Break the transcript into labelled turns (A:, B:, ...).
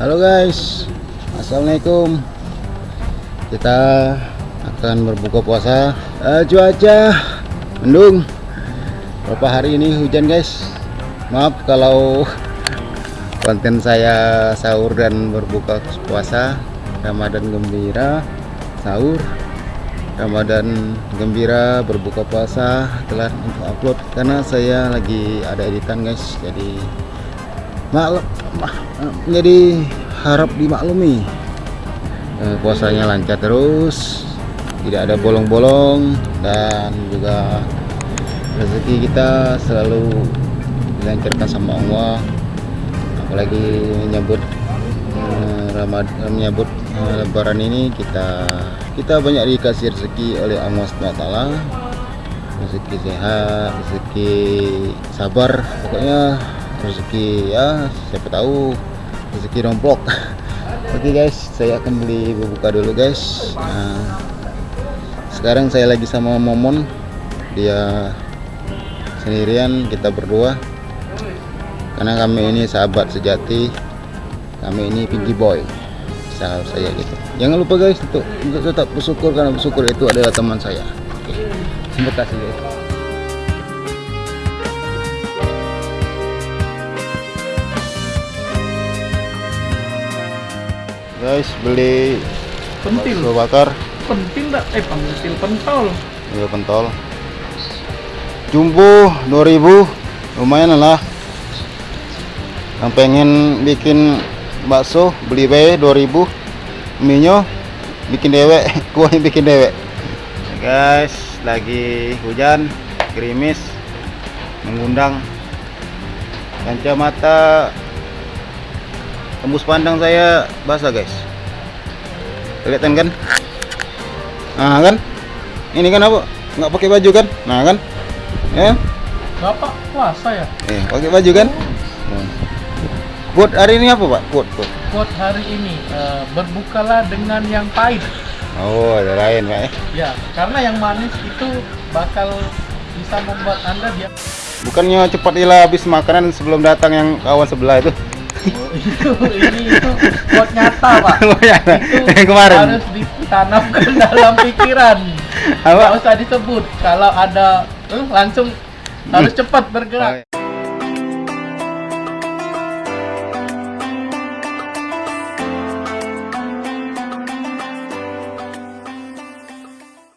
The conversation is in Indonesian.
A: Halo guys, assalamualaikum. Kita akan berbuka puasa. Eh, cuaca mendung. Berapa hari ini hujan guys. Maaf kalau konten saya sahur dan berbuka puasa. Ramadan gembira, sahur. Ramadan gembira berbuka puasa telah untuk upload karena saya lagi ada editan guys jadi maklum jadi harap dimaklumi. Eh, puasanya lancar terus tidak ada bolong-bolong dan juga rezeki kita selalu dilancarkan sama Allah. Apalagi menyambut eh, Ramadan menyambut eh, lebaran ini kita kita banyak dikasih rezeki oleh Allah SWT rezeki sehat rezeki sabar pokoknya rezeki ya siapa tahu rezeki romplok. Oke guys saya akan beli buka dulu guys. Nah, sekarang saya lagi sama momon. Dia sendirian kita berdua. Karena kami ini sahabat sejati. Kami ini pinky boy sahabat saya gitu. Jangan lupa guys untuk, untuk tetap bersyukur karena bersyukur itu adalah teman saya. Oke terima kasih guys guys beli
B: pentil.
A: bakso bakar.
B: Pentil dah eh pentil pentol.
A: Ya pentol. Jumbo 2000 lumayan lah. Yang pengen bikin bakso beli bae 2000 minyo bikin dewek. Kuahnya bikin dewek. Guys lagi hujan gerimis mengundang kacamata tembus pandang saya basah guys. Kelihatan kan? Nah kan? Ini kan apa? Nggak pakai baju kan? Nah kan? Ya?
B: Bapak puasa ya?
A: Eh pakai baju kan? Hmm. buat hari ini apa pak? Buat buat.
B: Buat hari ini eh, berbukalah dengan yang pahit.
A: Oh ada lain pak eh.
B: Ya karena yang manis itu bakal bisa membuat anda dia
A: bukannya cepat hilang habis makanan sebelum datang yang kawan sebelah itu
B: Oh, itu ini itu buat nyata pak
A: Oh, ya.
B: itu
A: Yang kemarin.
B: harus ditanamkan dalam pikiran
A: Apa?
B: nggak usah disebut kalau ada eh, langsung harus cepat bergerak